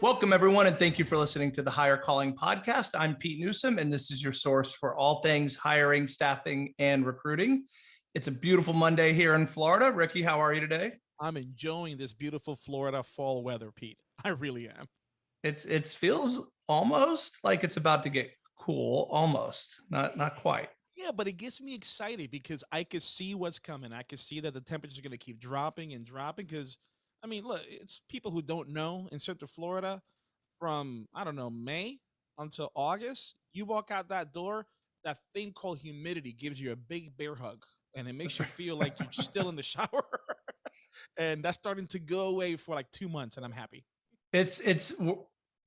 Welcome, everyone, and thank you for listening to the Hire Calling Podcast. I'm Pete Newsome, and this is your source for all things hiring, staffing, and recruiting. It's a beautiful Monday here in Florida. Ricky, how are you today? I'm enjoying this beautiful Florida fall weather, Pete. I really am. It's it feels almost like it's about to get cool, almost not not quite. Yeah, but it gets me excited because I can see what's coming. I can see that the temperatures are going to keep dropping and dropping because I mean, look, it's people who don't know in Central Florida from, I don't know, May until August. You walk out that door, that thing called humidity gives you a big bear hug and it makes you feel like you're still in the shower. and that's starting to go away for like two months and I'm happy. It's, it's,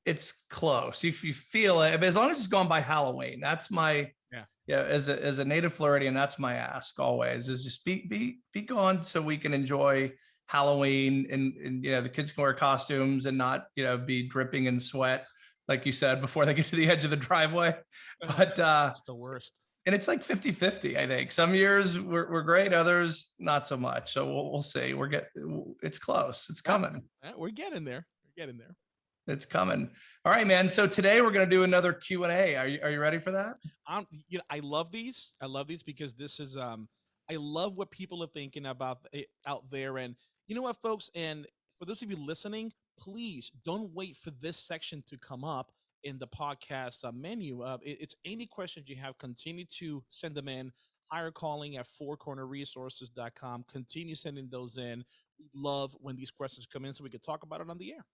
it's close. If you feel it, but as long as it's gone by Halloween, that's my, yeah, yeah. As a, as a native Floridian, that's my ask always is just be, be, be gone so we can enjoy Halloween and, and you know the kids can wear costumes and not you know be dripping in sweat like you said before they get to the edge of the driveway. But uh it's the worst. and it's like 50 50 i think. Some years we're, we're great others not so much. So we'll, we'll see. We're get it's close. It's coming. Yeah, we're getting there. We're getting there. It's coming. All right man. So today we're going to do another q and a. Are you, are you ready for that? Um you know i love these. I love these because this is um i love what people are thinking about out there and you know what, folks? And for those of you listening, please don't wait for this section to come up in the podcast uh, menu. Uh, it, it's any questions you have, continue to send them in. Hire calling at fourcornerresources.com. Continue sending those in. We love when these questions come in so we can talk about it on the air.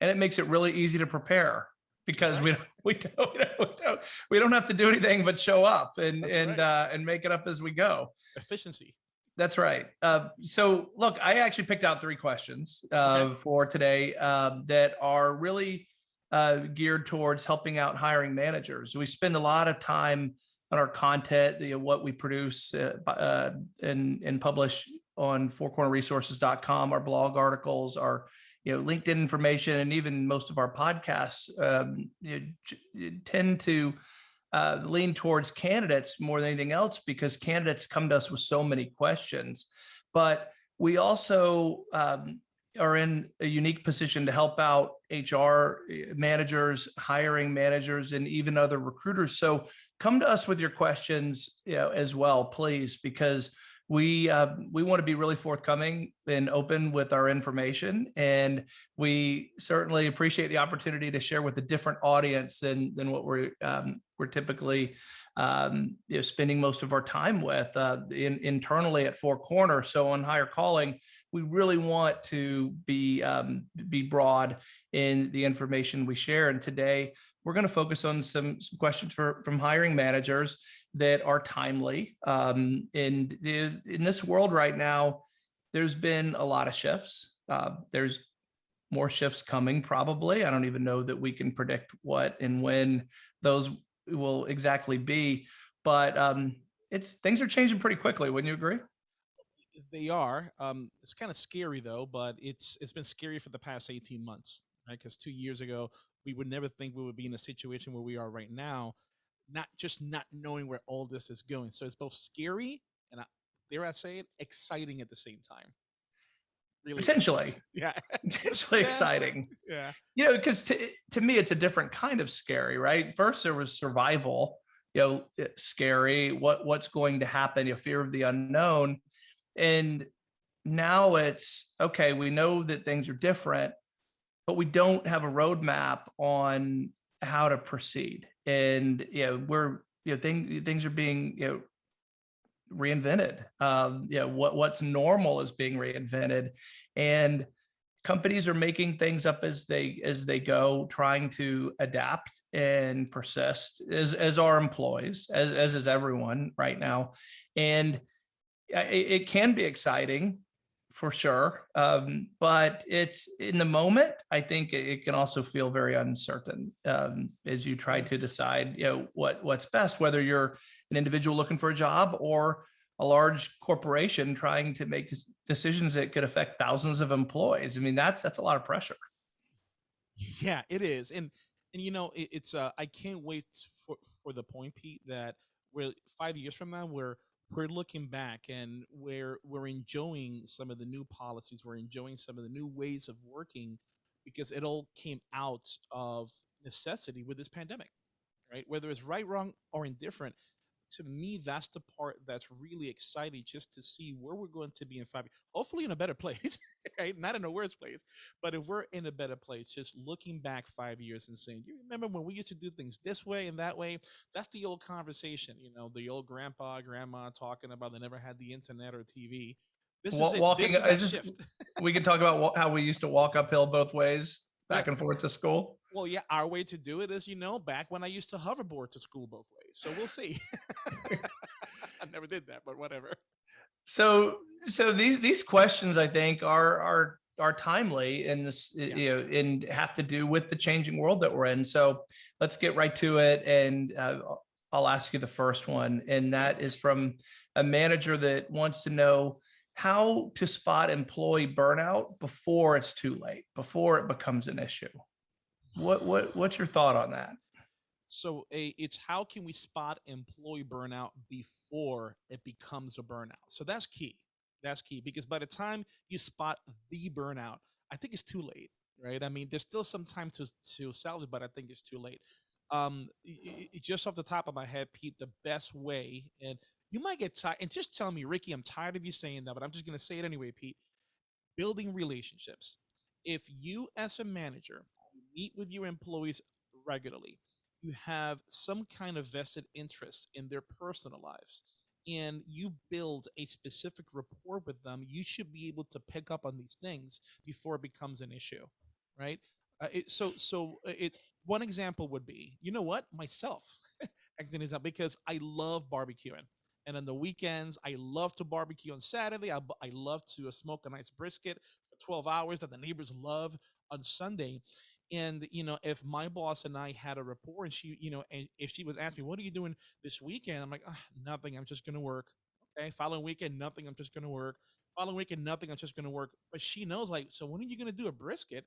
And it makes it really easy to prepare because we don't, we don't, we don't, we don't have to do anything but show up and, That's and, right. uh, and make it up as we go. Efficiency. That's right. Uh, so look, I actually picked out three questions uh, okay. for today um, that are really uh, geared towards helping out hiring managers. We spend a lot of time on our content, you know, what we produce uh, uh, and, and publish on fourcornerresources.com, our blog articles, our you know LinkedIn information, and even most of our podcasts um, you know, tend to uh, lean towards candidates more than anything else because candidates come to us with so many questions. But we also um, are in a unique position to help out HR eh, managers, hiring managers, and even other recruiters. So come to us with your questions you know, as well, please, because we uh, we want to be really forthcoming and open with our information and we certainly appreciate the opportunity to share with a different audience than than what we're um, we're typically um, you know, spending most of our time with uh, in, internally at Four Corner. So on hire calling, we really want to be um, be broad in the information we share. And today we're going to focus on some, some questions for, from hiring managers that are timely. Um, in, the, in this world right now, there's been a lot of shifts. Uh, there's more shifts coming probably. I don't even know that we can predict what and when those will exactly be, but um, it's things are changing pretty quickly. Wouldn't you agree? They are. Um, it's kind of scary though, but it's it's been scary for the past 18 months, right? Because two years ago, we would never think we would be in a situation where we are right now not just not knowing where all this is going. So it's both scary and I, dare I say it, exciting at the same time. Really potentially, yeah, potentially yeah. exciting. Yeah, you know, because to to me, it's a different kind of scary, right? First, there was survival, you know, eh, scary. What what's going to happen? Your fear of the unknown, and now it's okay. We know that things are different, but we don't have a roadmap on how to proceed and you know we're you know things things are being you know reinvented um you know what what's normal is being reinvented and companies are making things up as they as they go trying to adapt and persist as as our employees as, as is everyone right now and it, it can be exciting for sure. Um, but it's in the moment, I think it can also feel very uncertain um, as you try to decide, you know, what what's best, whether you're an individual looking for a job or a large corporation trying to make decisions that could affect thousands of employees. I mean, that's that's a lot of pressure. Yeah, it is. And and you know, it, it's uh I can't wait for for the point, Pete, that we're five years from now, we're we're looking back and we're we're enjoying some of the new policies we're enjoying some of the new ways of working because it all came out of necessity with this pandemic, right? Whether it's right, wrong, or indifferent, to me, that's the part that's really exciting just to see where we're going to be in five years. Hopefully, in a better place, right? Not in a worse place, but if we're in a better place, just looking back five years and saying, "You remember when we used to do things this way and that way?" That's the old conversation, you know, the old grandpa, grandma talking about they never had the internet or TV. This Wa- is walking- This is this- shift. We can talk about how we used to walk uphill both ways, back and forth to school. Well, yeah, our way to do it is, you know, back when I used to hoverboard to school both ways. So we'll see. I never did that, but whatever. So, so these, these questions I think are, are, are timely in this, Yeah. you know, and have to do with the changing world that we're in. So let's get right to it. And uh, I'll ask you the first one, and that is from a manager that wants to know how to spot employee burnout before it's too late, before it becomes an issue. What, what, what's your thought on that? So a, it's how can we spot employee burnout before it becomes a burnout? So that's key. That's key because by the time you spot the burnout, I think it's too late, right? I mean, there's still some time to to salvage, but I think it's too late. Um, y- y- just off the top of my head, Pete, the best way, and you might get tired, and just tell me, Ricky, I'm tired of you saying that, but I'm just gonna say it anyway, Pete. Building relationships. If you, as a manager, meet with your employees regularly, you have some kind of vested interest in their personal lives and you build a specific rapport with them you should be able to pick up on these things before it becomes an issue right? Uh, it, so so uh, it one example would be you know what? Myself example because i love barbecuing and on the weekends i love to barbecue on saturday i, I love to uh, smoke a nice brisket for 12 hours that the neighbors love on sunday and you know if my boss and i had a rapport and she you know and if she would ask me what are you doing this weekend? I'm like "Ah, nothing i'm just to work. Okay following weekend nothing i'm just to work. Following weekend nothing i'm just to work. But she knows like so when are you to do a brisket?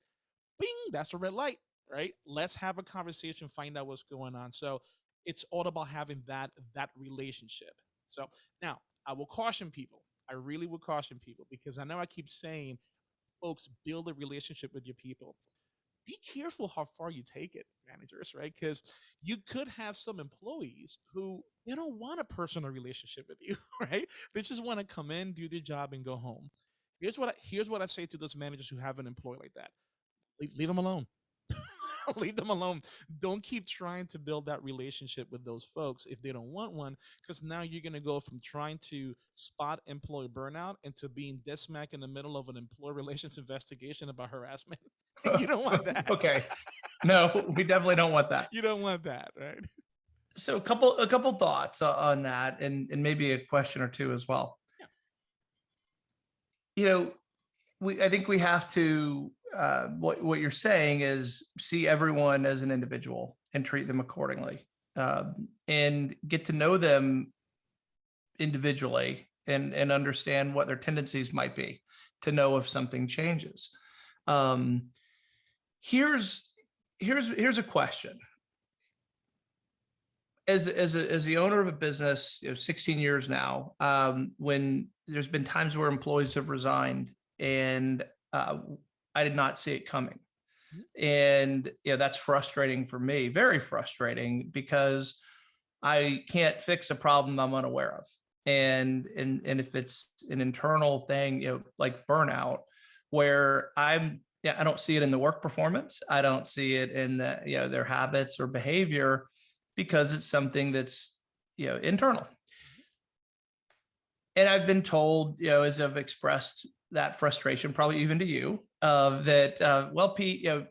Bing that's a red light right? Let's have a conversation find out what's going on. So it's all about having that that relationship. So now i will caution people i really will caution people because i know i keep saying folks build a relationship with your people be careful how far you take it, managers, right? Because you could have some employees who they don't want a personal relationship with you, right? They just want to come in, do their job, and go home. Here's what I, here's what I say to those managers who have an employee like that: leave, leave them alone. leave them alone. Don't keep trying to build that relationship with those folks if they don't want one, because now you're going to go from trying to spot employee burnout into being dead smack in the middle of an employee relations investigation about harassment. you don't want that. Okay. No, we definitely don't want that. You don't want that, right? So a couple, a couple thoughts on that and, and maybe a question or two as well. Yeah. You know, we, I think we have to, uh, what, what you're saying is see everyone as an individual and treat them accordingly. Um, and get to know them individually and, and understand what their tendencies might be to know if something changes. Um, here's, here's, here's a question as as a, as the owner of a business, you know, 16 years now, um, when there's been times where employees have resigned and uh, I did not see it coming. And you know, that's frustrating for me, very frustrating because I can't fix a problem I'm unaware of. And and and if it's an internal thing, you know, like burnout, where I'm yeah, I don't see it in the work performance. I don't see it in the, you know, their habits or behavior because it's something that's you know internal. And i've been told you know as i've expressed that frustration probably even to you uh, that uh, well pete you know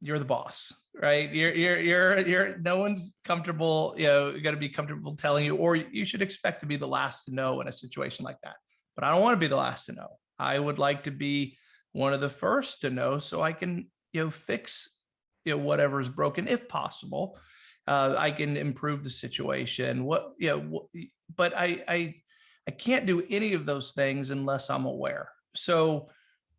you're the boss right? You're you're you're you're no one's comfortable you know going to be comfortable telling you or you should expect to be the last to know in a situation like that. But i don't want to be the last to know. I would like to be one of the first to know so i can you know fix you know whatever is broken if possible uh, I can improve the situation. What, you know, but I, I, I can't do any of those things unless I'm aware. So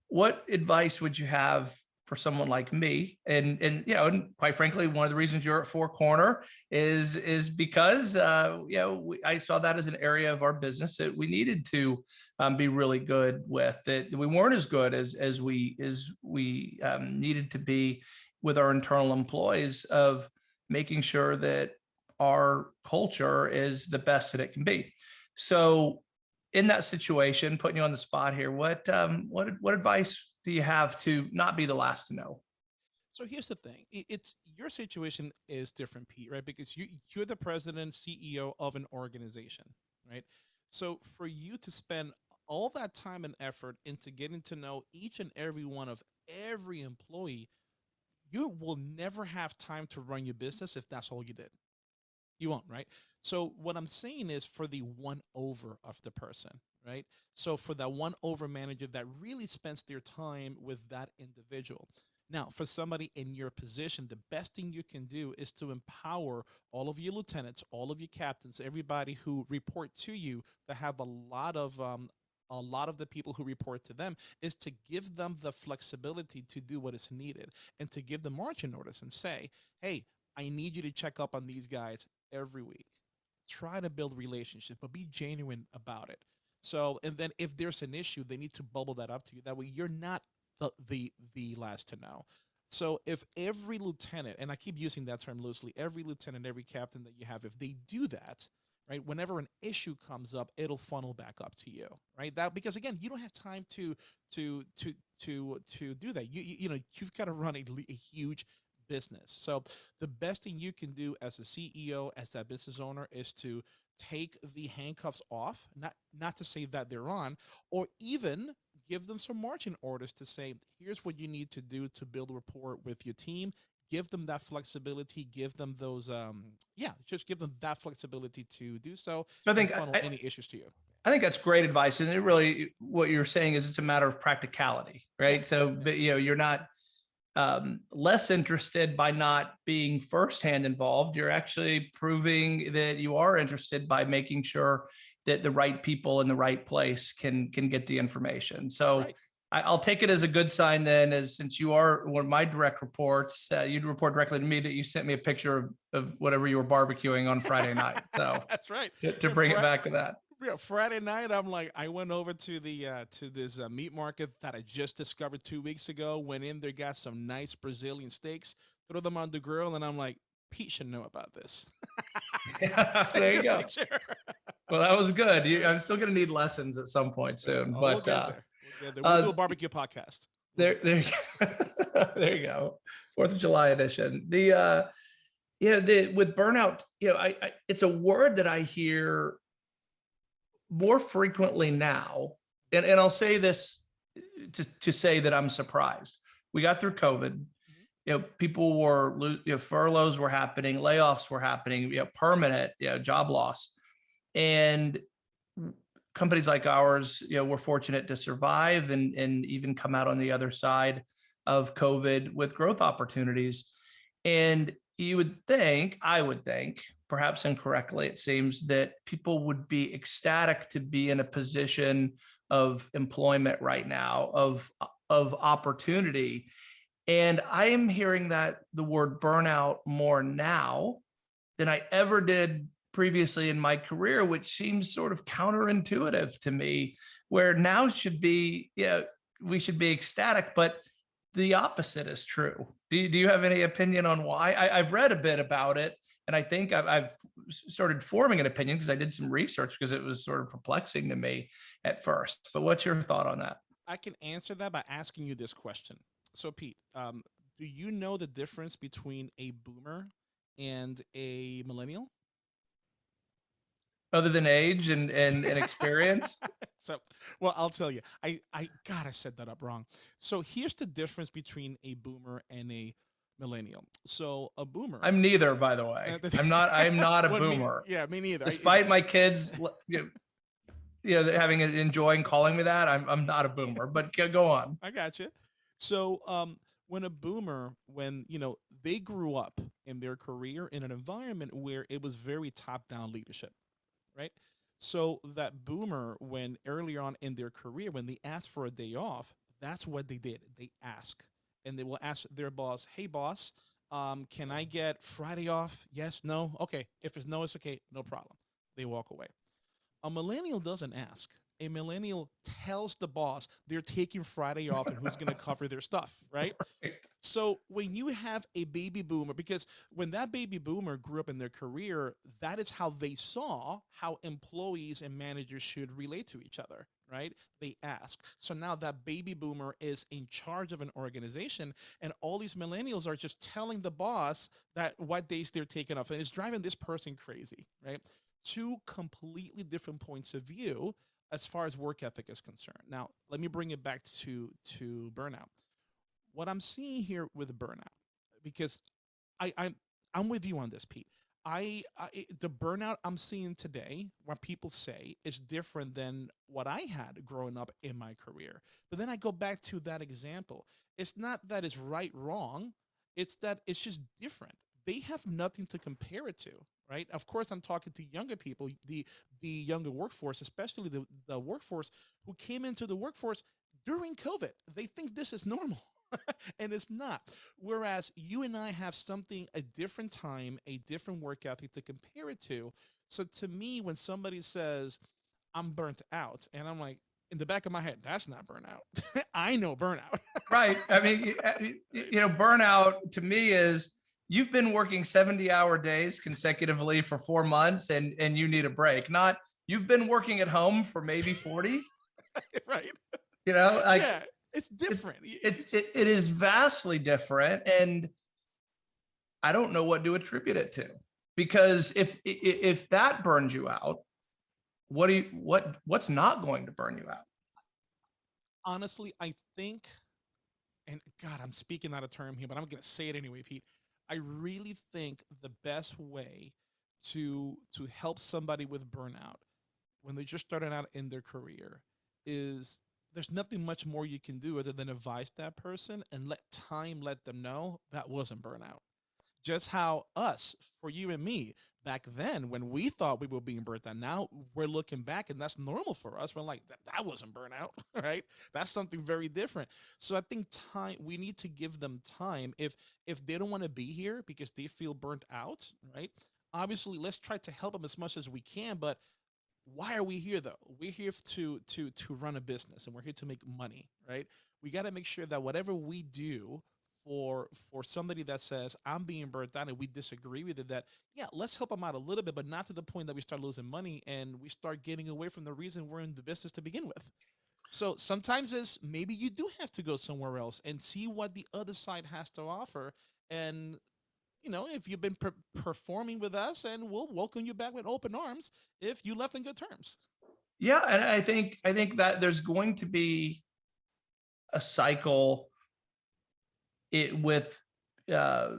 what advice would you have for someone like me. And, and, you know, and quite frankly, one of the reasons you're at Four Corner is, is because, uh, you know, we, I saw that as an area of our business that we needed to um, be really good with, that we weren't as good as, as we, as we um, needed to be with our internal employees of making sure that our culture is the best that it can be. So in that situation, putting you on the spot here, what, um, what, what advice do you have to not be the last to know? So here's the thing: it's your situation is different, Pete, right? Because you you're the president, CEO of an organization, right? So for you to spend all that time and effort into getting to know each and every one of every employee, you will never have time to run your business if that's all you did. You won't, right? So what I'm saying is for the one over of the person, right? So for that one over manager that really spends their time with that individual. Now, for somebody in your position, the best thing you can do is to empower all of your lieutenants, all of your captains, everybody who report to you that have a lot of um, a lot of the people who report to them is to give them the flexibility to do what is needed and to give the marching orders and say, hey, I need you to check up on these guys every week. Try to build relationships, but be genuine about it. So, and then if there's an issue, they need to bubble that up to you. That way you're not the, the, the last to know. So if every lieutenant, and I keep using that term loosely, every lieutenant, every captain that you have, if they do that, right, whenever an issue comes up, it'll funnel back up to you, right? That because again, you don't have time to to to to to do that. You you, you know you've got to run a, a huge business. So the best thing you can do as a CEO, as that business owner, is to take the handcuffs off, not not to say that they're on, or even give them some marching orders to say, here's what you need to do to build a rapport with your team. Give them that flexibility. Give them those, um, yeah, just give them that flexibility to do so. I think funnel I, any issues to you. I think that's great advice, and it really what you're saying is it's a matter of practicality, right? So, but, you know, you're not um, less interested by not being firsthand involved. You're actually proving that you are interested by making sure that the right people in the right place can can get the information. So right. I, will take it as a good sign then, as since you are one of my direct reports, uh, you'd report directly to me that you sent me a picture of, of whatever you were barbecuing on Friday night. So that's right. To, to bring it back to that yeah, Friday night, I'm like, I went over to the uh, to this uh, meat market that I just discovered two weeks ago. Went in there, got some nice Brazilian steaks, throw them on the grill, and I'm like, Pete should know about this. there you go. well, that was good. You, I'm still gonna need lessons at some point soon, oh, but we'll uh. We'll, we'll uh, do a barbecue podcast. There, there, you go. there you go. Fourth of July edition. The uh, yeah, the with burnout, you know, I, I it's a word that I hear more frequently now, and, and I'll say this to, to say that I'm surprised. We got through COVID. You know, people were, you know, furloughs were happening, layoffs were happening, you know, permanent, you know, job loss. And companies like ours, you know, we're fortunate to survive and, and even come out on the other side of COVID with growth opportunities. And you would think, I would think, perhaps incorrectly, it seems that people would be ecstatic to be in a position of employment right now, of, of opportunity. And I am hearing that the word burnout more now than I ever did previously in my career, which seems sort of counterintuitive to me, where now should be, yeah, we should be ecstatic, but the opposite is true. Do you, do you have any opinion on why? I, have read a bit about it, and I think I've, I've started forming an opinion because I did some research because it was sort of perplexing to me at first. But what's your thought on that? I can answer that by asking you this question. So, Pete, um, do you know the difference between a boomer and a millennial? other than age and and, and experience so well i'll tell you i i god i said that up wrong so here's the difference between a boomer and a millennial so a boomer i'm neither by the way i'm not i'm not a boomer me, yeah me neither despite my kids you know, you know having enjoying calling me that i'm i'm not a boomer but go on i got you so um when a boomer when you know they grew up in their career in an environment where it was very top down leadership right? So that boomer, when earlier on in their career, when they asked for a day off, that's what they did. They ask. And they will ask their boss, "Hey, boss, um, can I get Friday off? Yes, no, okay. If it's no, it's okay, no problem." They walk away. A millennial doesn't ask. A millennial tells the boss they're taking Friday off and who's going to cover their stuff, right? Right. So when you have a baby boomer, because when that baby boomer grew up in their career, that is how they saw how employees and managers should relate to each other, right? They ask. So now that baby boomer is in charge of an organization, and all these millennials are just telling the boss that what days they're taking off, and it's driving this person crazy, right? Two completely different points of view as far as work ethic is concerned. Now, let me bring it back to to burnout. What I'm seeing here with burnout, because I I'm I'm with you on this, Pete. I, I the burnout I'm seeing today, what people say, is different than what I had growing up in my career. But then I go back to that example. It's not that it's right wrong. It's that it's just different. They have nothing to compare it to, right? Of course, I'm talking to younger people, the the younger workforce, especially the, the workforce who came into the workforce during COVID. They think this is normal. and it's not. Whereas you and I have something, a different time, a different work ethic to compare it to. So to me, when somebody says, I'm burnt out, and I'm like, in the back of my head, that's not burnout. I know burnout. Right. I mean, uh, you know, burnout to me is you've been working 70 hour days consecutively for four months and, and you need a break. Not you've been working at home for maybe 40, right. you know, like yeah. It's different. Y- it's, it, it is vastly different. And I don't know what to attribute it to because if, if that burns you out, what do you, what, what's not going to burn you out? honestly, I think, and God, I'm speaking out of term here, but I'm going to say it anyway, Pete. I really think the best way to to help somebody with burnout when they just started out in their career is there's nothing much more you can do other than advise that person and let time let them know that wasn't burnout. Just how us, for you and me, back then when we thought we were being burnt out, now we're looking back and that's normal for us. We're like, that, that wasn't burnout, right? That's something very different. So I think time we need to give them time. If if they don't want to be here because they feel burnt out, right? Obviously, let's try to help them as much as we can, but why are we here though? We're here to to to run a business and we're here to make money, right? We got to make sure that whatever we do for for somebody that says I'm being burnt down and we disagree with it, that yeah, let's help them out a little bit, but not to the point that we start losing money and we start getting away from the reason we're in the business to begin with. So sometimes it's maybe you do have to go somewhere else and see what the other side has to offer. And you know, if you've been per- performing with us, and we'll welcome you back with open arms if you left on good terms. Yeah, and I think I think that there's going to be a cycle it with uh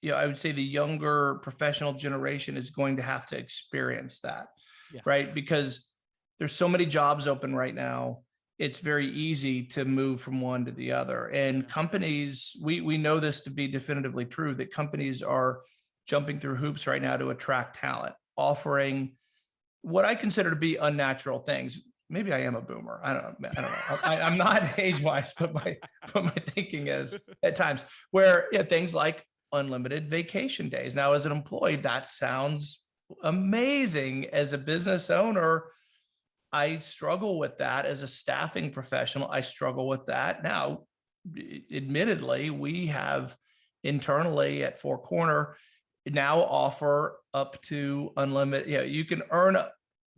you know, I would say the younger professional generation is going to have to experience that. Yeah. Right? Because there's so many jobs open right now. It's very easy to move from one to the other. And companies, we we know this to be definitively true that companies are jumping through hoops right now to attract talent, offering what I consider to be unnatural things. Maybe I am a boomer. I don't know. I don't know. I, I'm not age wise, but my but my thinking is at times where yeah, things like unlimited vacation days. Now, as an employee, that sounds amazing. As a business owner, I struggle with that. As a staffing professional, I struggle with that. Now, admittedly, we have internally at Four Corner now offer up to unlimited, you know, you can earn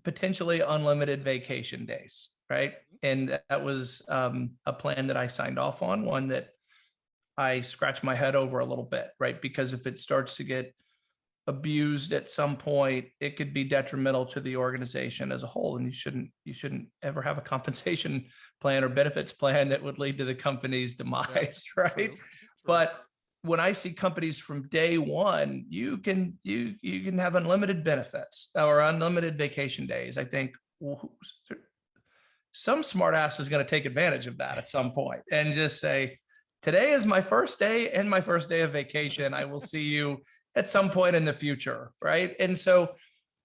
potentially unlimited vacation days, right? And that was um, a plan that I signed off on, one that I scratch my head over a little bit, right? Because if it starts to get abused at some point, it could be detrimental to the organization as a whole. And you shouldn't, you shouldn't ever have a compensation plan or benefits plan that would lead to the company's demise, right? True, true. But when I see companies from day one, you can you you can have unlimited benefits or unlimited vacation days. I think some smart ass is going to take advantage of that at some point and just say, today is my first day and my first day of vacation. I will see you at some point in the future, right? And so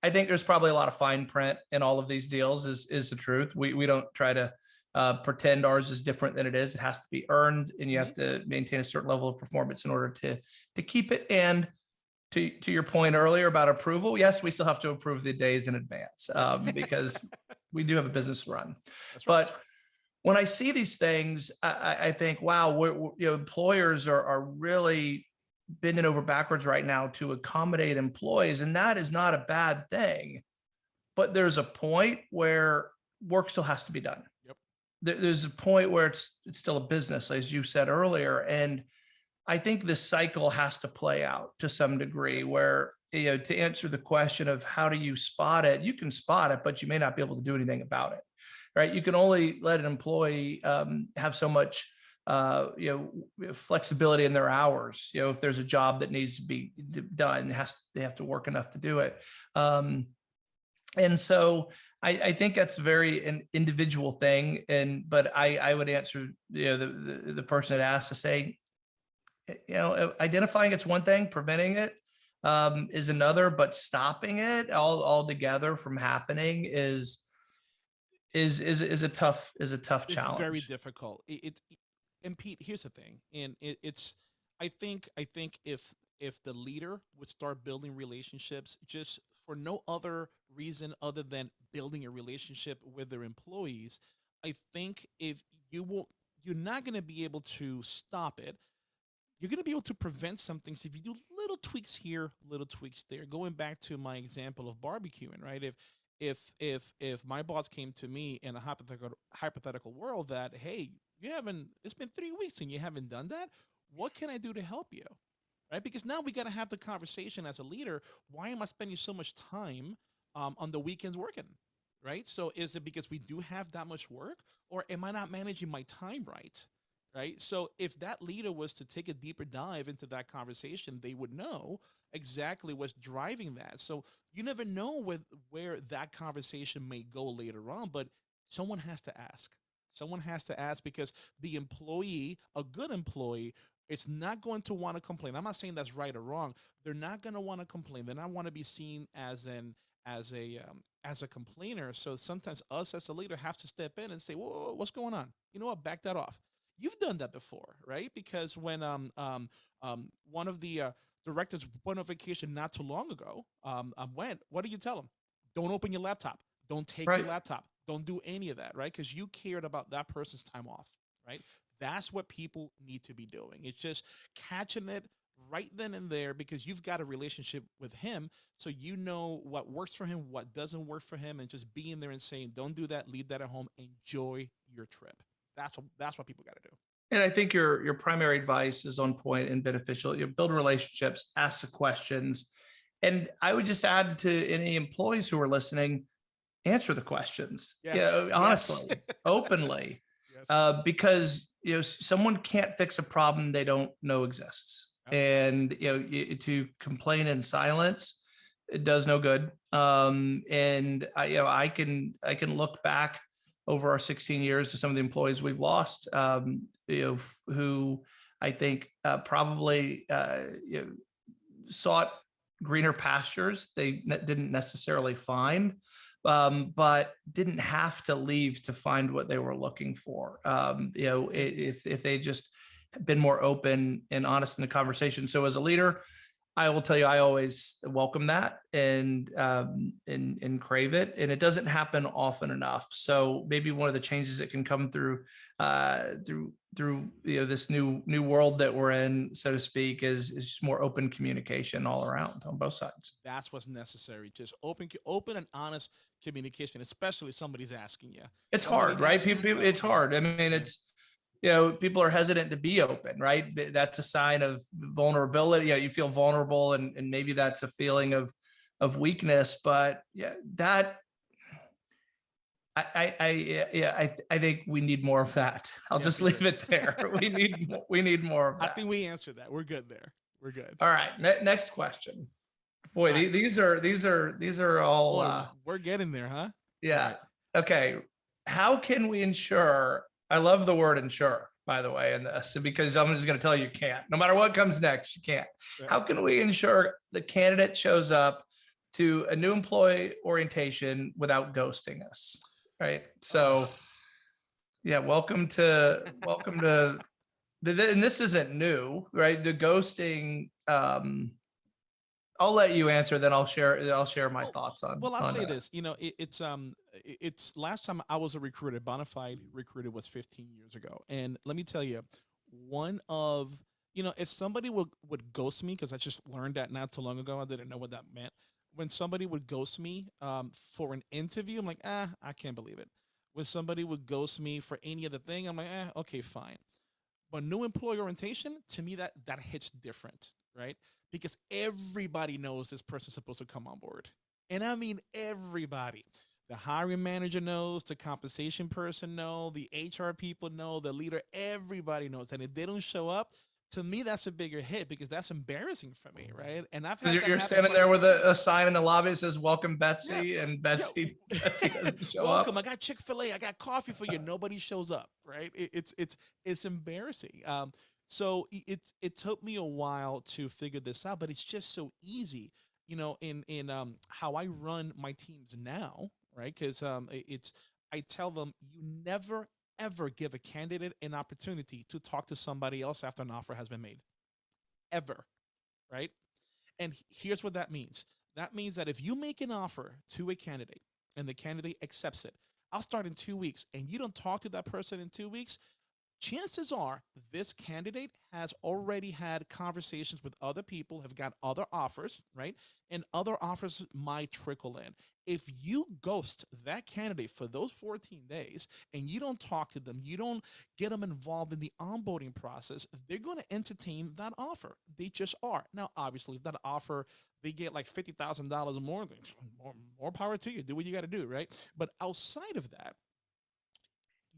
I think there's probably a lot of fine print in all of these deals is is the truth. We we don't try to uh, pretend ours is different than it is. It has to be earned and you have to maintain a certain level of performance in order to, to keep it. And to, to your point earlier about approval, yes, we still have to approve the days in advance um, because we do have a business run. That's right. But when I see these things, I, I, I think, wow, we're, we're- you know, employers are, are really bending over backwards right now to accommodate employees, and that is not a bad thing. But there's a point where work still has to be done. Yep. There's a point where it's it's still a business, as you said earlier, and I think this cycle has to play out to some degree. Where you know, to answer the question of how do you spot it, you can spot it, but you may not be able to do anything about it right? You can only let an employee um, have so much, uh, you know, flexibility in their hours. You know, if there's a job that needs to be done, has they have to work enough to do it. Um, and so I, I think that's very an individual thing. And but I I would answer you know the the, the person that asked to say, eh, you know, identifying it's one thing, preventing it um, is another, but stopping it all altogether from happening is is is is a tough is a tough It's challenge. very difficult. It, it and Pete, here's the thing, and it, it's I think I think if if the leader would start building relationships just for no other reason other than building a relationship with their employees, I think if you will, you're not going to be able to stop it. You're going to be able to prevent some things if you do little tweaks here, little tweaks there. Going back to my example of barbecuing, right? If if if if my boss came to me in a hypothetical hypothetical world that hey you haven't it's been three weeks and you haven't done that. What can i do to help you? Right? Because now we got to have the conversation as a leader. Why am i spending so much time um, on the weekends working? Right? So is it because we do have that much work or am i not managing my time right? Right? So if that leader was to take a deeper dive into that conversation they would know exactly what's driving that. So you never know with where that conversation may go later on but someone has to ask someone has to ask because the employee a good employee it's not going to want to complain. I'm not saying that's right or wrong. They're not going to want to complain. They're not want to be seen as an as a um, as a complainer. So sometimes us as a leader have to step in and say whoa, whoa, whoa, what's going on? You know what? Back that off. You've done that before right? Because when um um um one of the uh, directors went on vacation not too long ago um, um went what do you tell them don't open your laptop. Don't take Right. your laptop don't do any of that right? Because you cared about that person's time off right? That's what people need to be doing. It's just catching it right then and there because you've got a relationship with him so you know what works for him what doesn't work for him and just being there and saying don't do that leave that at home enjoy your trip. That's what that's what people got to do. And I think your your primary advice is on point and beneficial. You build relationships, ask the questions, and I would just add to any employees who are listening, answer the questions. You know, Yes. honestly, openly, yes. uh, because you know someone can't fix a problem they don't know exists, Yep. and you know y- to complain in silence it does no good. Um, and I you know I can I can look back over our 16 years to some of the employees we've lost, um, you know, who I think uh, probably uh, you know, sought greener pastures they ne- didn't necessarily find, um, but didn't have to leave to find what they were looking for. Um, you know, if if they just been more open and honest in the conversation. So as a leader, I will tell you, I always welcome that and um, and and crave it, and it doesn't happen often enough. So maybe one of the changes that can come through uh, through through you know this new new world that we're in, so to speak, is is just more open communication all around on both sides. that's what's necessary just open open and honest communication especially somebody's asking you It's Somebody hard, right? asking People, it's hard. I mean, it's you know, people are hesitant to be open, right? That's a sign of vulnerability. Yeah, you feel vulnerable, and and maybe that's a feeling of of weakness. But yeah, that I I, I yeah, yeah, I I think we need more of that. I'll Yes, just leave it there. we need we need more of i think we answered that we're good there we're good All right, ne- next question. Boy, right. these are these are these are all. Boy, uh, we're getting there huh Yeah. Right. Okay. How can we ensure? I love the word ensure, by the way, in this because I'm just going to tell you you can't. No matter what comes next, you can't. Yeah. How can we ensure the candidate shows up to a new employee orientation without ghosting us? Right. So Yeah, welcome to, welcome to, and this isn't new, right? The ghosting, um, I'll let you answer, then I'll share, I'll share my Well- thoughts on. Well, I'll on say that. this. You know, it, it's um, it's last time I was a recruiter, bona fide recruiter was 15 years ago, and let me tell you, one of you know, if somebody would would ghost me because I just learned that not too long ago, I didn't know what that meant. When somebody would ghost me um, for an interview, I'm like, ah, I can't believe it. When somebody would ghost me for any other thing, I'm like, eh, okay, fine. But new employee orientation, to me, that that hits different, right? Because everybody knows this person's supposed to come on board. And I mean everybody. The hiring manager knows, the compensation person know, the HR people know, the leader, everybody knows. And if they don't show up, to me, that's a bigger hit because that's embarrassing for me, right? And I've had You're, you're standing there with a, a sign in the lobby that says, welcome Betsy, and Betsy, Betsy doesn't show up. Welcome. I got Chick Fil A. I got coffee for you. Nobody shows up. Right? It, it's it's it's embarrassing. Um, so it it took me a while to figure this out, but it's just so easy. You know, in in um how I run my teams now, right? Because um it's I tell them you never ever give a candidate an opportunity to talk to somebody else after an offer has been made. Ever, right? And here's what that means. That means that if you make an offer to a candidate and the candidate accepts it, I'll start in two weeks, and you don't talk to that person in two weeks, chances are this candidate has already had conversations with other people, have got other offers, right? And other offers might trickle in. If you ghost that candidate for those 14 days and you don't talk to them, you don't get them involved in the onboarding process, they're going to entertain that offer. They just are. Now, obviously, if that offer they get like fifty thousand dollars more, then more, more power to you. Do what you got to do, right? But outside of that,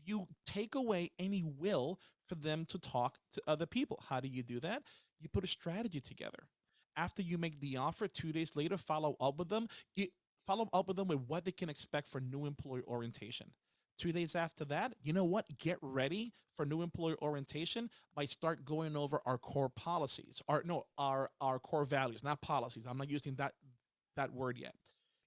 you take away any will for them to talk to other people. How do you do that? You put a strategy together. After you make the offer, two days later, follow up with them. You follow up with them with what they can expect for new employee orientation. Two days after that, you know what? Get ready for new employee orientation by start going over our core policies. Our no, our our core values, not policies. I'm not using that that word yet.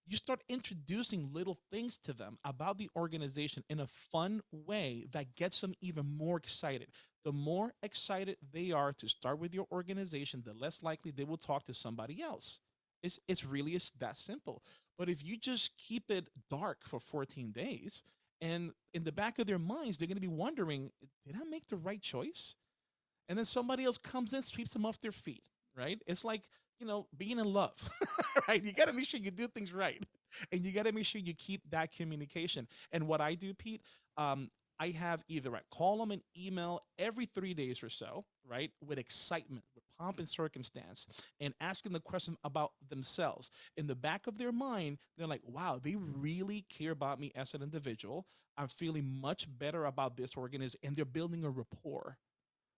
You start introducing little things to them about the organization in a fun way that gets them even more excited. The more excited they are to start with your organization, the less likely they will talk to somebody else. It's it's really is that simple. But if you just keep it dark for 14 days, and in the back of their minds, they're going to be wondering, did I make the right choice? And then somebody else comes in, sweeps them off their feet, right? It's like, you know, being in love, right? You got to make sure you do things right. And you got to make sure you keep that communication. And what I do, Pete, um, I have either I call them an email every three days or so, right? With excitement, with pomp and circumstance, and asking the question about themselves. In the back of their mind, they're like, wow, they really care about me as an individual. I'm feeling much better about this organization, and they're building a rapport.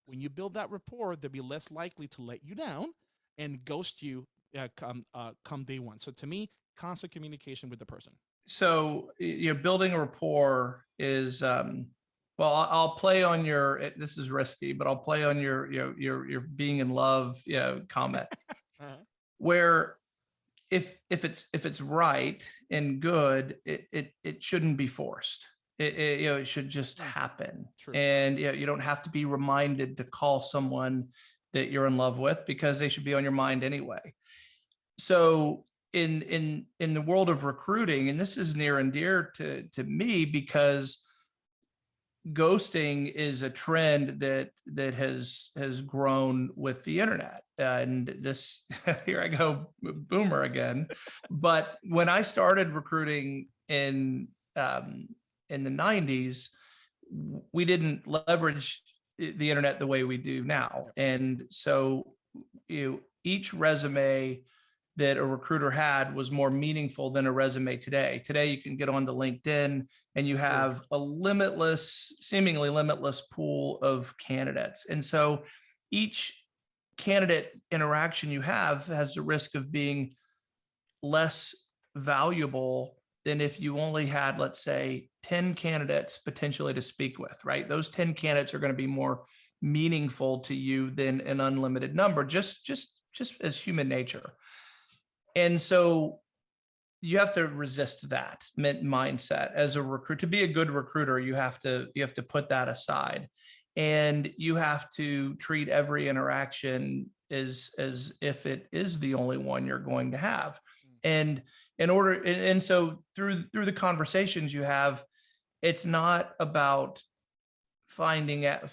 When you build that rapport, they'll be less likely to let you down and ghost you uh, come uh, come day one. So to me, constant communication with the person. So you're building a rapport is, um, well, I'll, play on your, this is risky, but I'll play on your, your, your, your being in love, you know, comment. Uh-huh. where if if it's if it's right and good it it, it shouldn't be forced it, it, you know it should just Mm. happen True. and you, know, you don't have to be reminded to call someone that you're in love with because they should be on your mind anyway. So in in in the world of recruiting and this is near and dear to to me because ghosting is a trend that that has has grown with the internet. And this here i go boomer again. But when i started recruiting in um in the 90s we didn't leverage the internet the way we do now and so you know, each resume that a recruiter had was more meaningful than a resume today. Today, you can get onto LinkedIn and you have a limitless, seemingly limitless pool of candidates. And so each candidate interaction you have has the risk of being less valuable than if you only had, let's say, 10 candidates potentially to speak with, right? Those 10 candidates are going to be more meaningful to you than an unlimited number, just, just, just as human nature. And so you have to resist that mindset as a recruit to be a good recruiter you have to you have to put that aside and you have to treat every interaction as as if it is the only one you're going to have hmm. and in order and and so through through the conversations you have it's not about finding out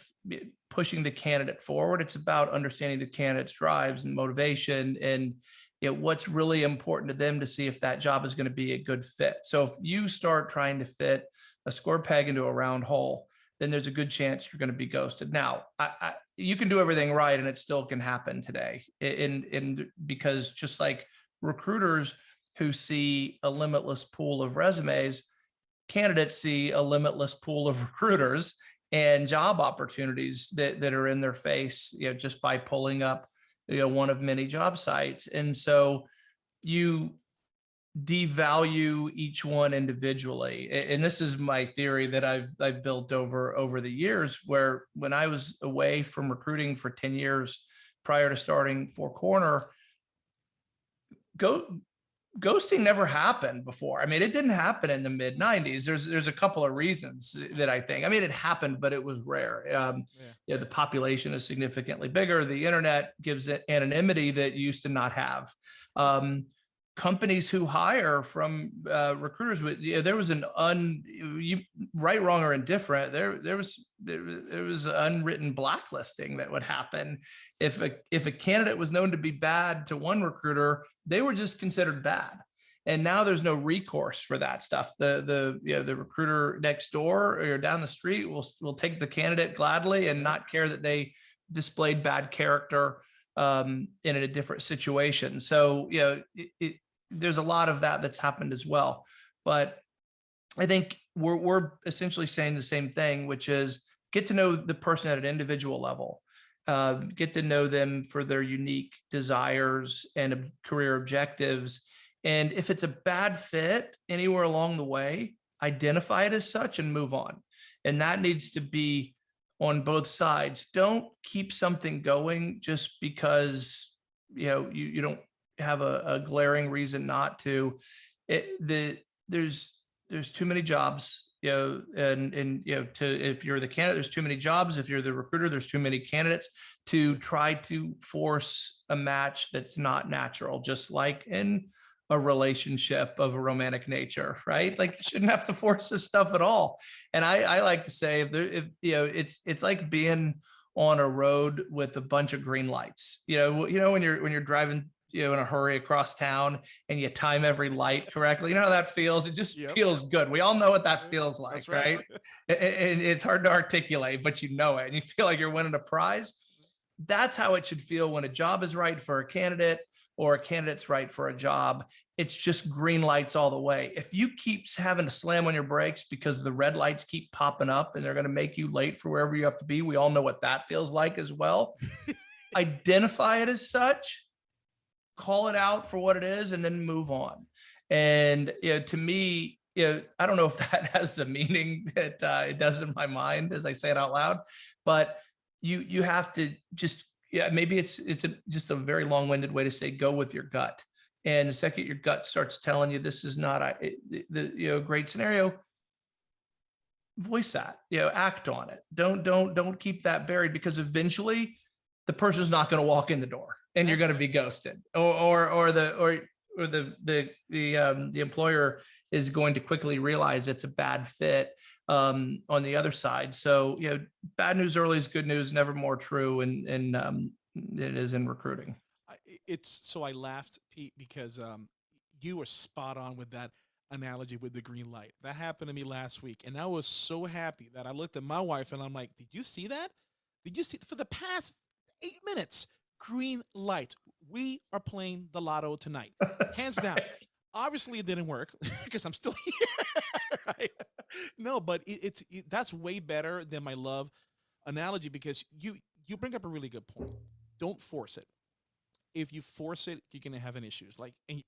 pushing the candidate forward it's about understanding the candidate's drives and motivation and you know, what's really important to them to see if that job is going to be a good fit. So if you start trying to fit a square peg into a round hole then there's a good chance you're going to be ghosted. Now I, I, you can do everything right and it still can happen today in in because just like recruiters who see a limitless pool of resumes candidates see a limitless pool of recruiters and job opportunities that, that are in their face, you know, just by pulling up, you know, one of many job sites. And so you devalue each one individually. And this is my theory that I've, I've built over, over the years where when I was away from recruiting for 10 years prior to starting Four Corner, go ghosting never happened before. I mean, it didn't happen in the mid '90s. There's there's a couple of reasons that I think. I mean, it happened, but it was rare. Um, Yeah. the population is significantly bigger. The internet gives it anonymity that you used to not have. Um, companies who hire from uh, recruiters with you know, there was an un you right wrong or indifferent there there was there, was- there was unwritten blacklisting that would happen. If a if a candidate was known to be bad to one recruiter they were just considered bad. And now there's no recourse for that stuff. The the you know the recruiter next door or down the street will will take the candidate gladly and not care that they displayed bad character um, in a different situation. So you know it, it, there's a lot of that that's happened as well but i think we're, we're essentially saying the same thing which is get to know the person at an individual level uh, get to know them for their unique desires and career objectives. And if it's a bad fit anywhere along the way, identify it as such and move on. And that needs to be on both sides. Don't keep something going just because you know you, you don't have a, a glaring reason not to. It, the there's there's too many jobs you know, and, and, you know, to, if you're the candidate, there's too many jobs. If you're the recruiter, there's too many candidates to try to force a match that's not natural, just like in a relationship of a romantic nature, right? Like you shouldn't have to force this stuff at all. And I, I like to say if there, if, you know, it's, it's like being on a road with a bunch of green lights, you know, you know, when you're, when you're driving you know, in a hurry across town and you time every light correctly. You know how that feels? It just Yep. feels good. We all know what that feels like, That's right? A- a- And it's hard to articulate, but you know it and you feel like you're winning a prize. That's how it should feel when a job is right for a candidate or a candidate's right for a job. It's just green lights all the way. If you keep having to slam on your brakes because the red lights keep popping up and they're going to make you late for wherever you have to be, we all know what that feels like as well. Identify it as such call it out for what it is and then move on. And you know to me you know i don't know if that has the meaning that uh, it does in my mind as i say it out loud but you you have to just yeah maybe it's it's a, just a very long-winded way to say go with your gut. And the second your gut starts telling you this is not a the you know great scenario voice that you know act on it. Don't don't don't keep that buried because eventually the person's not going to walk in the door and you're going to be ghosted or or or the or or the the the um the employer is going to quickly realize it's a bad fit um on the other side so you know bad news early is good news never more true and and um it is in recruiting it's so I laughed, Pete, because um, you were spot on with that analogy with the green light. That happened to me last week, and I was so happy that I looked at my wife and I'm like, "Did you see that? Did you see for the past eight minutes? Green light. We are playing the lotto tonight, hands down." Obviously, it didn't work because I'm still here. right? No, but it, it's it, that's way better than my love analogy because you you bring up a really good point. Don't force it if you force it, you're gonna have an issues. Like, and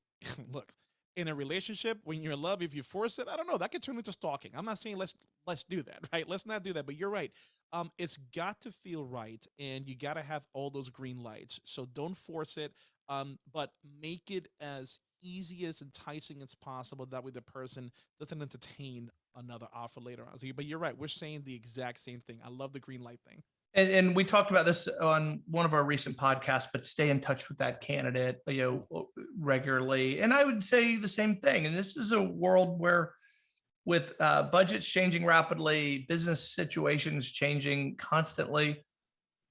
look, in a relationship, when you're in love, if you force it, I don't know, that could turn into stalking. I'm not saying let's let's do that, right? Let's not do that. But you're right. Um, it's got to feel right, and you got to have all those green lights. So don't force it. Um, but make it as easy as enticing as possible. That way, the person doesn't entertain another offer later on. So, but you're right. We're saying the exact same thing. I love the green light thing. And, and we talked about this on one of our recent podcasts, but stay in touch with that candidate, you know, regularly. And I would say the same thing. And this is a world where with uh, budgets changing rapidly, business situations changing constantly,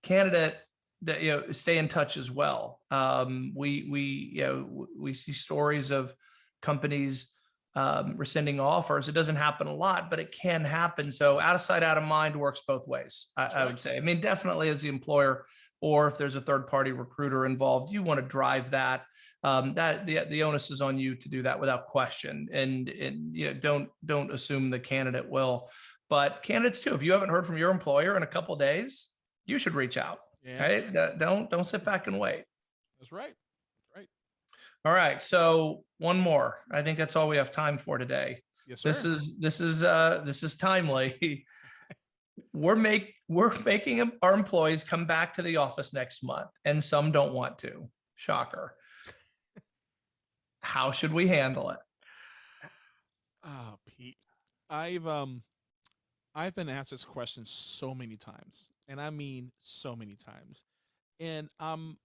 candidate that you know stay in touch as well. Um, we we you know we see stories of companies um, rescinding offers. It doesn't happen a lot, but it can happen. So out of sight, out of mind works both ways. I, I would say. I mean, definitely as the employer, or if there's a third party recruiter involved, you want to drive that. Um, that the the onus is on you to do that without question. And and you know don't don't assume the candidate will. But candidates too. If you haven't heard from your employer in a couple days, you should reach out. Yeah, Right? Don't don't sit back and wait. that's right. All right. So one more. I think that's all we have time for today. Yes, sir. This is this is uh this is timely. we're make we're making our employees come back to the office next month, and some don't want to. Shocker. How should we handle it? Oh, Pete, I've um, I've been asked this question so many times, and I mean so many times, and um,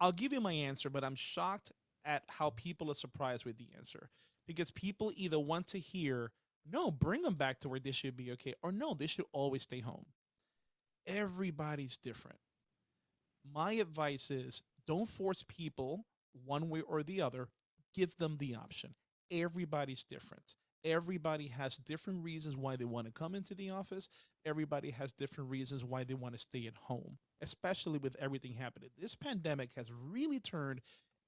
I'll give you my answer, but I'm shocked at how people are surprised with the answer because people either want to hear no, bring them back to where they should be okay, or no, they should always stay home. Everybody's different. My advice is don't force people one way or the other. Give them the option. Everybody's different. Everybody has different reasons why they want to come into the office. Everybody has different reasons why they want to stay at home, especially with everything happening. This pandemic has really turned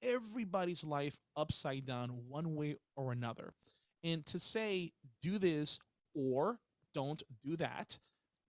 everybody's life upside down one way or another. And to say, do this or don't do that,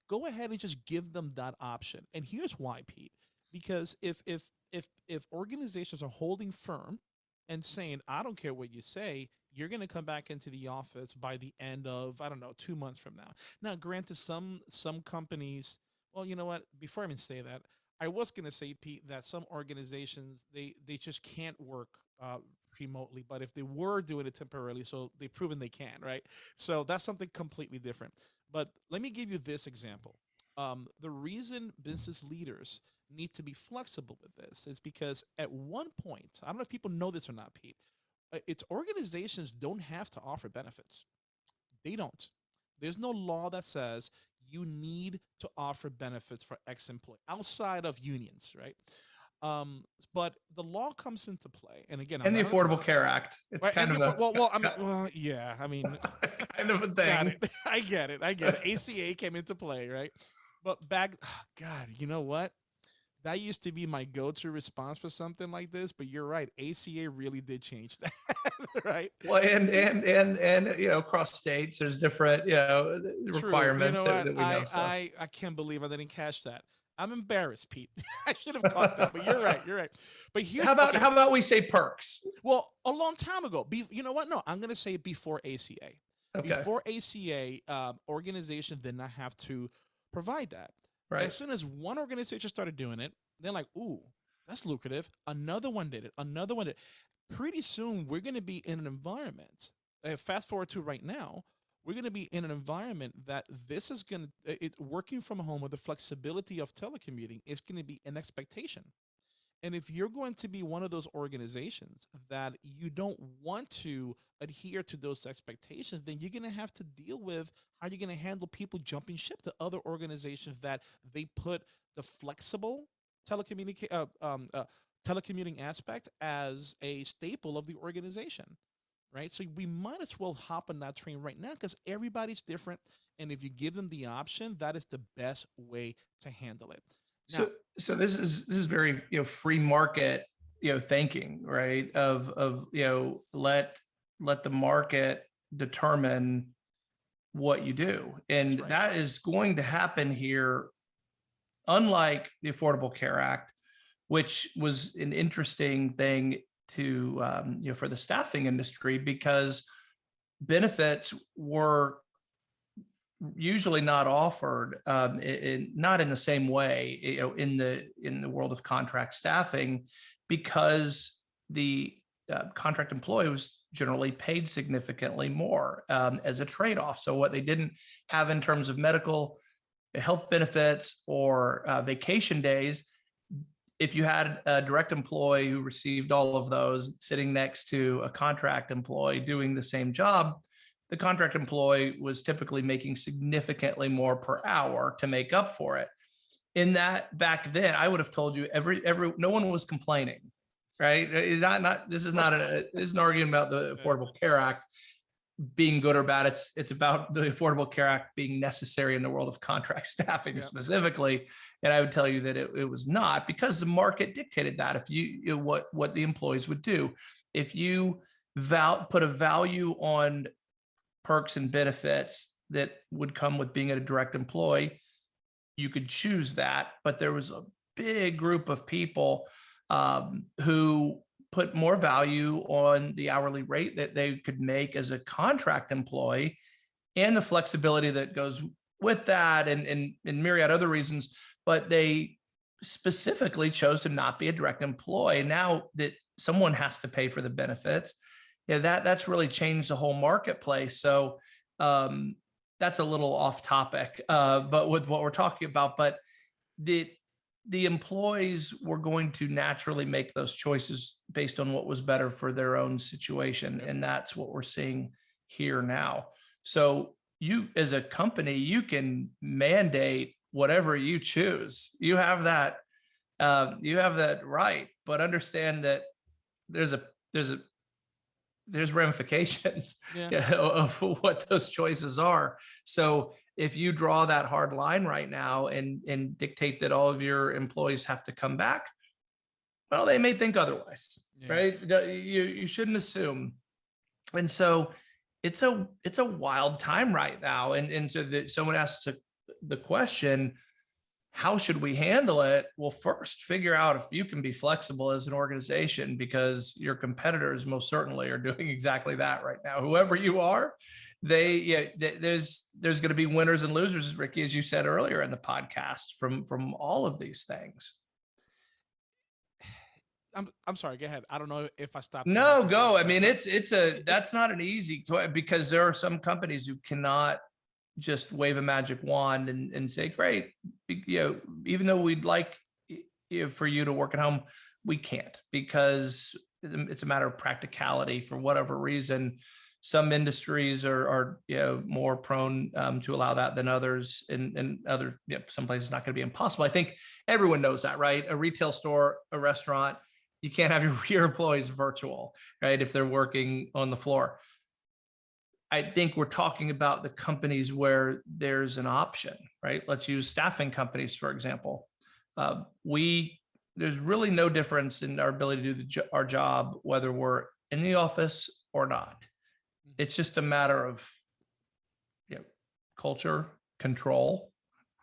go ahead and just give them that option. And here's why, Pete. Because if if if if organizations are holding firm and saying, I don't care what you say, you're going to come back into the office by the end of I don't know two months from now. Now, granted, some some companies. Well, you know what? Before I even say that, I was going to say, Pete, that some organizations they they just can't work uh, remotely. But if they were doing it temporarily, so they've proven they can, right? So that's something completely different. But let me give you this example. Um, the reason business leaders need to be flexible with this is because at one point, I don't know if people know this or not, Pete, uh, it's organizations don't have to offer benefits. They don't. There's no law that says you need to offer benefits for ex employee outside of unions, right? Um, but the law comes into play, and again, I'm And the not a- Affordable Care Act. It's Right, kind of a well, well, I mean, well, yeah, I mean, kind of a thing. I get it. I get it. ACA came into play, right? But back, God, you know what? That used to be my go-to response for something like this. But you're right. ACA really did change that, right? Well, and and and and you know, across states, there's different you know True. requirements You know that, that we know. I, so. I I can't believe I didn't catch that. I'm embarrassed, Pete. I should have caught that. But you're right. You're right. But here's how about okay, how about we say perks? well, a long time ago. Be, you know what? No, I'm gonna say before ACA. Okay, Before ACA, um, organizations did not have to provide that. Right. As soon as one organization started doing it, they're like, "Ooh, that's lucrative." Another one did it. Another one did. it. Pretty soon, we're going to be in an environment. Uh, fast forward to right now, we're going to be in an environment that this is going to it working from home with the flexibility of telecommuting is going to be an expectation. And if you're going to be one of those organizations that you don't want to adhere to those expectations, then you're going to have to deal with how you're going to handle people jumping ship to other organizations that they put the flexible telecommunicate uh, um, uh, telecommuting aspect as a staple of the organization right? So we might as well hop on that train right now because everybody's different. And if you give them the option that is the best way to handle it So so this is this is very you know free market you know thinking right? Of of you know let let the market determine what you do. And right. that is going to happen here unlike the affordable care act which was an interesting thing to um, you know for the staffing industry because benefits were usually not offered um, in, not in the same way you know in the in the world of contract staffing because the uh, contract employee was generally paid significantly more um, as a trade-off. So what they didn't have in terms of medical health benefits or uh, vacation days, if you had a direct employee who received all of those sitting next to a contract employee doing the same job, the contract employee was typically making significantly more per hour to make up for it. In that back then, I would have told you every every no one was complaining, right? Uh, not not this is not a this is an argument about the Affordable Care Act being good or bad. It's it's about the Affordable Care Act being necessary in the world of contract staffing Yep. specifically. And I would tell you that it, it was not because the market dictated that. If you, you know, what what the employees would do, if you val put a value on perks and benefits that would come with being a direct employee, you could choose that. But there was a big group of people um, who put more value on the hourly rate that they could make as a contract employee and the flexibility that goes with that and, and, and myriad other reasons, but they specifically chose to not be a direct employee. Now that someone has to pay for the benefits, yeah, that that's really changed the whole marketplace. So um, that's a little off topic, uh, but with what we're talking about, but the the employees were going to naturally make those choices based on what was better for their own situation. Yep. And that's what we're seeing here now. So you, as a company, you can mandate whatever you choose. You have that, um, you have that right, but understand that there's a, there's a, there's ramifications Yeah. of what those choices are. So if you draw that hard line right now and and dictate that all of your employees have to come back, well, they may think otherwise, Yeah. right? You you shouldn't assume. And so it's a it's a wild time right now. And and so that someone asks a- the question, how should we handle it? Well, first figure out if you can be flexible as an organization because your competitors most certainly are doing exactly that right now. Whoever you are, they yeah, there's there's going to be winners and losers, Ricky, as you said earlier in the podcast, from from all of these things. I'm I'm sorry. Go ahead. I don't know if I stopped. No, go. I mean, it's it's a that's not an easy because there are some companies who cannot just wave a magic wand and and say, great, you know, even though we'd like for you to work at home, we can't because it's a matter of practicality for whatever reason. Some industries are are you know more prone um, to allow that than others, and and other you know, some places not going to be impossible. I think everyone knows that, right? A retail store, a restaurant, you can't have your, your employees virtual, right? If they're working on the floor. I think we're talking about the companies where there's an option, right? Let's use staffing companies, for example. Uh, we, there's really no difference in our ability to do the, our job, whether we're in the office or not. It's just a matter of, you know, culture, control,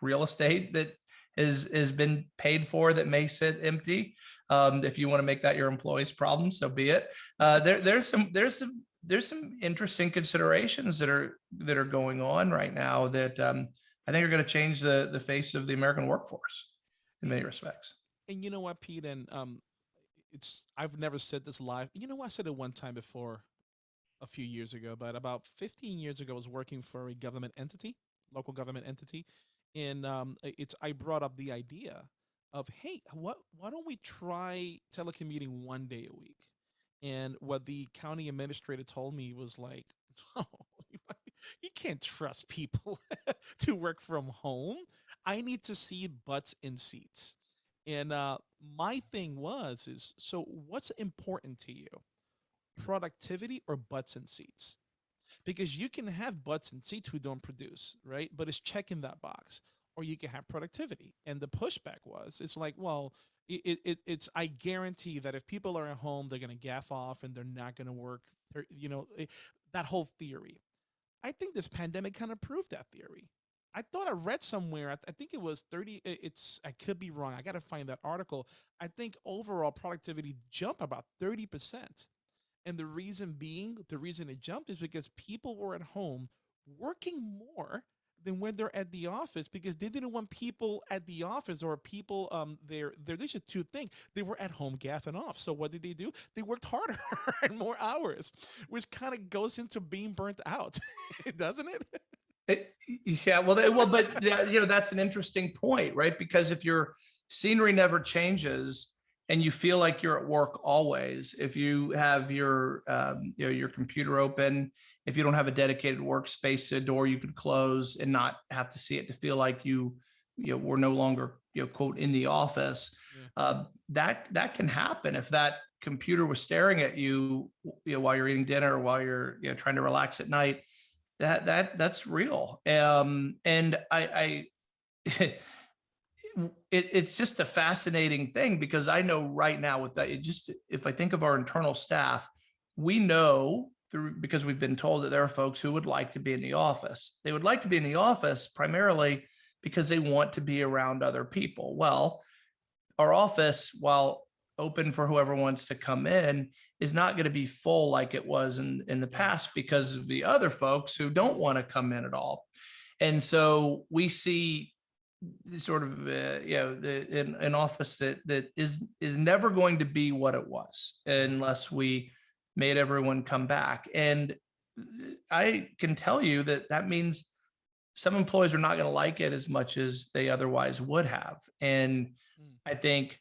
real estate that is, has been paid for that may sit empty. Um, if you want to make that your employee's problem, so be it. Uh, there, there's some, there's some, there's some interesting considerations that are, that are going on right now that, um, I think are going to change the, the face of the American workforce in many respects. And you know what, Pete? And um, it's I've never said this live. You know, I said it one time before, a few years ago, but about 15 years ago, I was working for a government entity, local government entity, and um, it's I brought up the idea of hey, what why don't we try telecommuting one day a week? And what the county administrator told me was like, no, you can't trust people to work from home. I need to see butts in seats. And uh, my thing was is so what's important to you? Productivity or butts in seats? Because you can have butts in seats who don't produce, right? But it's checking that box. Or you can have productivity. And the pushback was, it's like, well, it, it, it- it's I guarantee that if people are at home, they're gonna gaff off and they're not gonna work. they're- You know, eh, that whole theory. I think this pandemic kind of proved that theory. I thought I read somewhere. I, th- I think it was thirty. It's I could be wrong. I got to find that article. I think overall productivity jumped about thirty percent, and the reason being, the reason it jumped is because people were at home working more than when they're at the office because they didn't want people at the office or people um they're there's just two things they were at home gaffing off. So what did they do? They worked harder and more hours which kind of goes into being burnt out doesn't it? It, yeah, well, they- well, but you know, that's an interesting point, right? Because if your scenery never changes and you feel like you're at work always, if you have your, um, you know, your computer open, if you don't have a dedicated workspace, a door you could close and not have to see it to feel like you, you know, we're no longer, you know, quote, in the office, Yeah. uh, that, that can happen if that computer was staring at you, you know, while you're eating dinner or while you're, you know, trying to relax at night that that that's real um and i i it, it's just a fascinating thing because i know right now with that it just if i think of our internal staff we know through because we've been told that there are folks who would like to be in the office. They would like to be in the office primarily because they want to be around other people. Well our office while open for whoever wants to come in is not going to be full like it was in in the past because of the other folks who don't want to come in at all. And so we see sort of uh, you know the an, an office that that is is never going to be what it was unless we made everyone come back and i can tell you that that means some employees are not going to like it as much as they otherwise would have and Mm. i think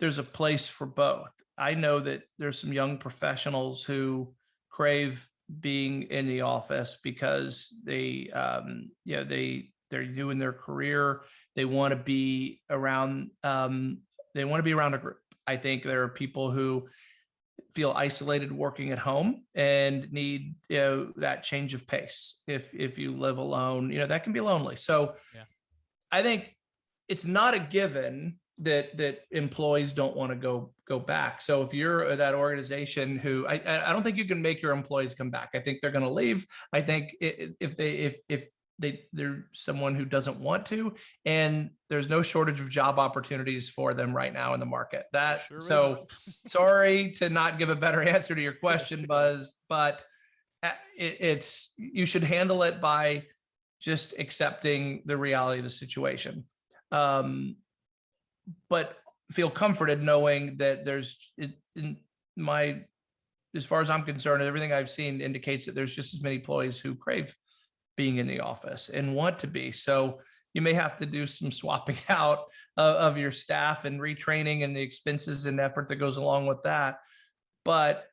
there's a place for both. I know that there's some young professionals who crave being in the office because they, um, you know, they they're new in their career. They want to be around. Um, they want to be around a group. I think there are people who feel isolated working at home and need you know that change of pace. If if you live alone, you know that can be lonely. So, Yeah. I think it's not a given that that employees don't want to go go back. So if you're that organization who I I don't think you can make your employees come back. I think they're going to leave. I think if they if if they they're someone who doesn't want to, and there's no shortage of job opportunities for them right now in the market. That Sure so sorry to not give a better answer to your question, Buzz, but uh, it, it's you should handle it by just accepting the reality of the situation. Um, but feel comforted knowing that there's it, in my as far as I'm concerned, everything I've seen indicates that there's just as many employees who crave being in the office and want to be. So you may have to do some swapping out of, of your staff and retraining and the expenses and effort that goes along with that. But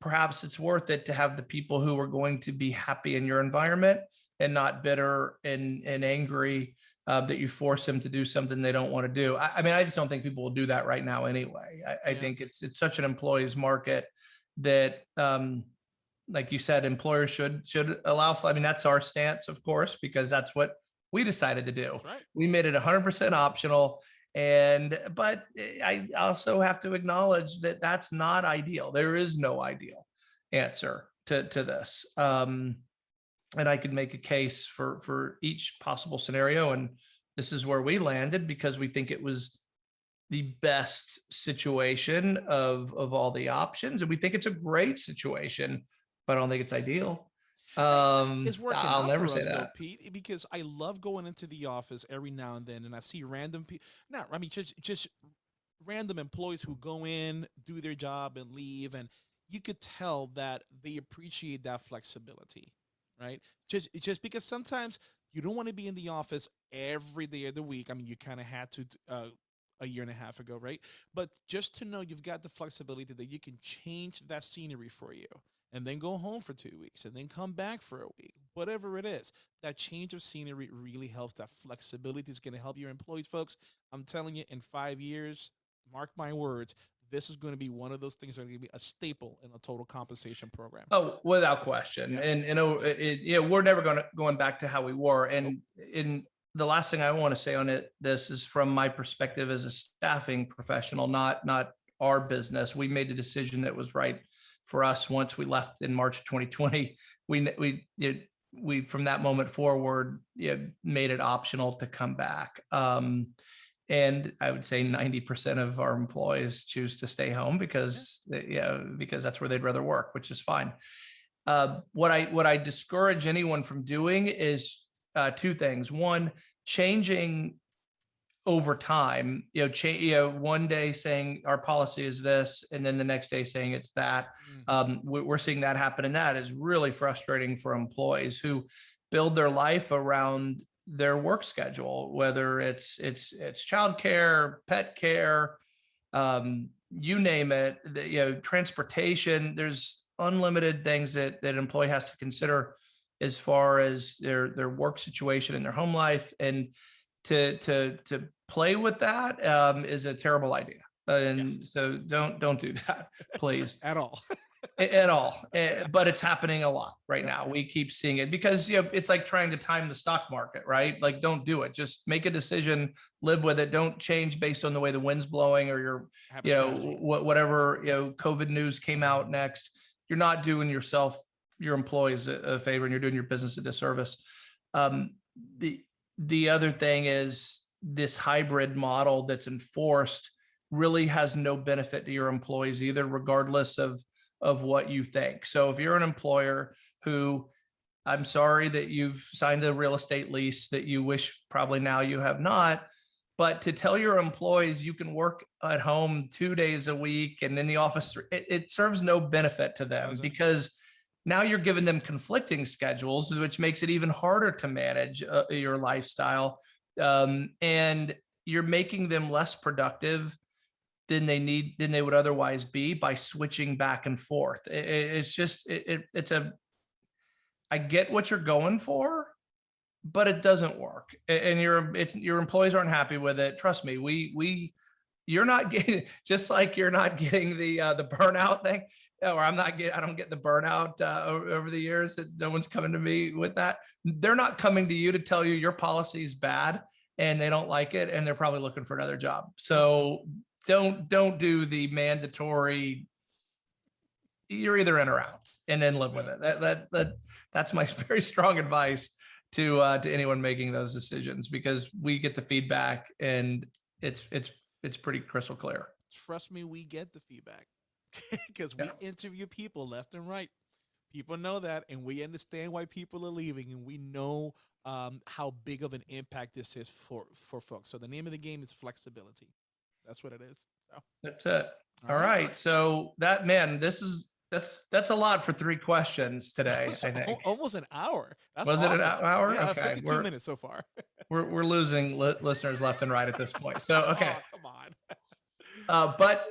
perhaps it's worth it to have the people who are going to be happy in your environment and not bitter and, and angry uh, that you force them to do something they don't want to do. I, I mean, I just don't think people will do that right now anyway. I, I Yeah. think it's it's such an employee's market that, um, like you said, employers should should allow. I mean, that's our stance, of course, because that's what we decided to do. Right. We made it 100% optional and but eh, i also have to acknowledge that that's not ideal. There is no ideal answer to to this. Um and i could make a case for for each possible scenario and this is where we landed because we think it was the best situation of of all the options and we think it's a great situation but i don't think it's ideal um it's working i'll never say us, though, that Pete, because I love going into the office every now and then, and I see random people. Not, I mean, just just random employees who go in, do their job, and leave, and you could tell that they appreciate that flexibility, right? Just just because sometimes you don't want to be in the office every day of the week. I mean, you kind of had to uh, a year and a half ago, right? But just to know you've got the flexibility that you can change that scenery for you and then go home for two weeks and then come back for a week, whatever it is. That change of scenery really helps. That flexibility is going to help your employees, folks. I'm telling you, in five years, mark my words, this is going to be one of those things that are going to be a staple in a total compensation program. Oh, without question. Yeah. And, you oh, know, it, you know, we're never going to, going back to how we were. And in the last thing I want to say on it, this is from my perspective as a staffing professional, not, not our business. We made the decision that was right for us once we left in March of 2020. We, we, it, we, from that moment forward, know, made it optional to come back. Um, and I would say 90% of our employees choose to stay home because, they- yeah, because that's where they'd rather work, which is fine. Uh, what I, what I discourage anyone from doing is uh, two things. One, changing over time, you know, change, you know, one day saying our policy is this, and then the next day saying it's that. Mm. Um, we, we're seeing that happen, and that is really frustrating for employees who build their life around their work schedule, whether it's it's it's childcare, pet care, um, you name it. The, you know, transportation. There's unlimited things that that an employee has to consider as far as their their work situation and their home life, and to to to play with that um, is a terrible idea. And so don't don't do that, please At all. at all. But it's happening a lot right now. We keep seeing it because you know it's like trying to time the stock market, right? Like don't do it. Just make a decision, live with it. Don't change based on the way the wind's blowing or your you know strategy. whatever you know COVID news came out next. You're not doing yourself your employees a, a favor and you're doing your business a disservice. Um, the the other thing is this hybrid model that's enforced really has no benefit to your employees either, regardless of of what you think. So if you're an employer who I'm sorry that you've signed a real estate lease that you wish probably now you have not, but to tell your employees you can work at home two days a week and in the office, it, it serves no benefit to them because now you're giving them conflicting schedules, which makes it even harder to manage uh, your lifestyle. Um, and you're making them less productive than they need than they would otherwise be by switching back and forth. I- I- it's just it, it, it's a I get what you're going for, but it doesn't work. And your it's your employees aren't happy with it. Trust me, we we you're not getting just like you're not getting the uh, the burnout thing, or I'm not get I don't get the burnout uh, over, over the years. That no one's coming to me with that. They're not coming to you to tell you your policy is bad and they don't like it, and they're probably looking for another job. So don't don't do the mandatory. You're either in or out, and then live with it. That that that that's my very strong advice to uh, to anyone making those decisions because we get the feedback and it's it's it's pretty crystal clear. Trust me, we get the feedback because Yeah. we interview people left and right. People know that, and we understand why people are leaving, and we know um, how big of an impact this is for for folks. So the name of the game is flexibility. That's what it is. So, That's it. All right. So that man, this is that's that's a lot for three questions today. Almost, I think. almost an hour. That's Was it an hour? Yeah, Okay, 52 we're- minutes so far. We're we're losing li- listeners left and right at this point. So okay. Oh, come on. Uh, but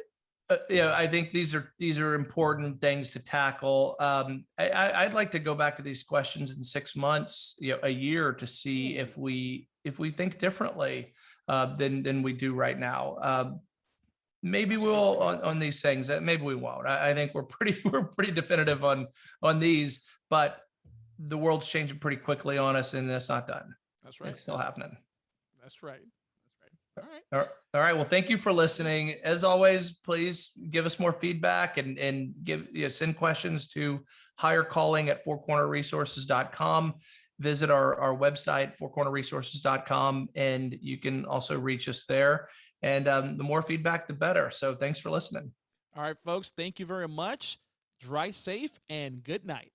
uh, you know, I think these are these are important things to tackle. Um, I, I, I'd like to go back to these questions in six months, you know, a year to see if we if we think differently uh, than than we do right now. Um, maybe That's we'll on, on these things. uh, Maybe we won't. I, I think we're pretty we're pretty definitive on on these, but the world's changing pretty quickly on us, and it's not done. That's right. It's still happening. That's right. All right. All right. Well, thank you for listening. As always, please give us more feedback and, and give, you know, send questions to Hire Calling at fourcornerresources.com. Visit our, our website, fourcornerresources.com, and you can also reach us there. And um, the more feedback, the better. So thanks for listening. All right, folks. Thank you very much. Dry safe and good night.